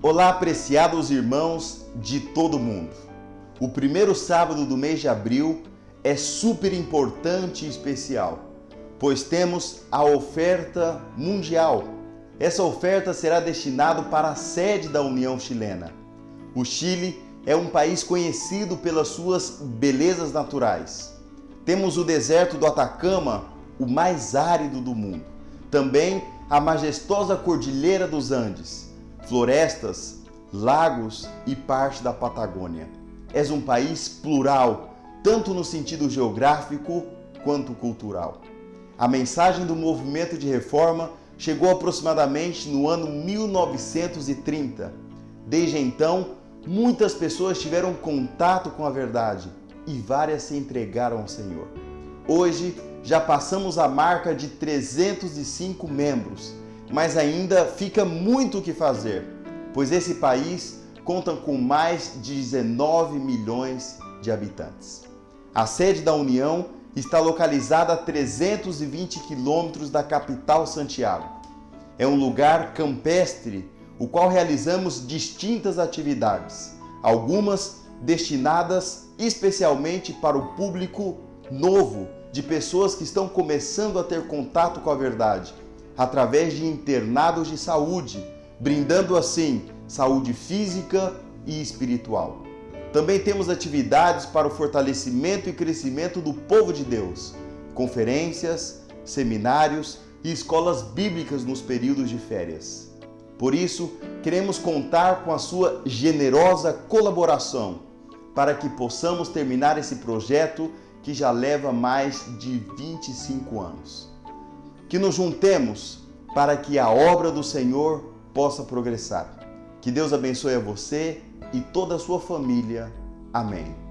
Olá, apreciados irmãos de todo mundo. O primeiro sábado do mês de abril é super importante e especial, pois temos a oferta mundial. Essa oferta será destinada para a sede da União Chilena. O Chile é um país conhecido pelas suas belezas naturais. Temos o deserto do Atacama, o mais árido do mundo. Também a majestosa Cordilheira dos Andes, florestas, lagos e parte da Patagônia. És um país plural, tanto no sentido geográfico quanto cultural. A mensagem do movimento de reforma chegou aproximadamente no ano 1930. Desde então, muitas pessoas tiveram contato com a verdade e várias se entregaram ao Senhor. Hoje, já passamos a marca de 305 membros, mas ainda fica muito o que fazer, pois esse país conta com mais de 19 milhões de habitantes. A sede da União está localizada a 320 quilômetros da capital Santiago. É um lugar campestre, o qual realizamos distintas atividades, algumas destinadas especialmente para o público novo de pessoas que estão começando a ter contato com a verdade, através de internados de saúde, brindando assim saúde física e espiritual. Também temos atividades para o fortalecimento e crescimento do povo de Deus, conferências, seminários e escolas bíblicas nos períodos de férias. Por isso, queremos contar com a sua generosa colaboração para que possamos terminar esse projeto que já leva mais de 25 anos. Que nos juntemos para que a obra do Senhor possa progressar. Que Deus abençoe a você e toda a sua família. Amém.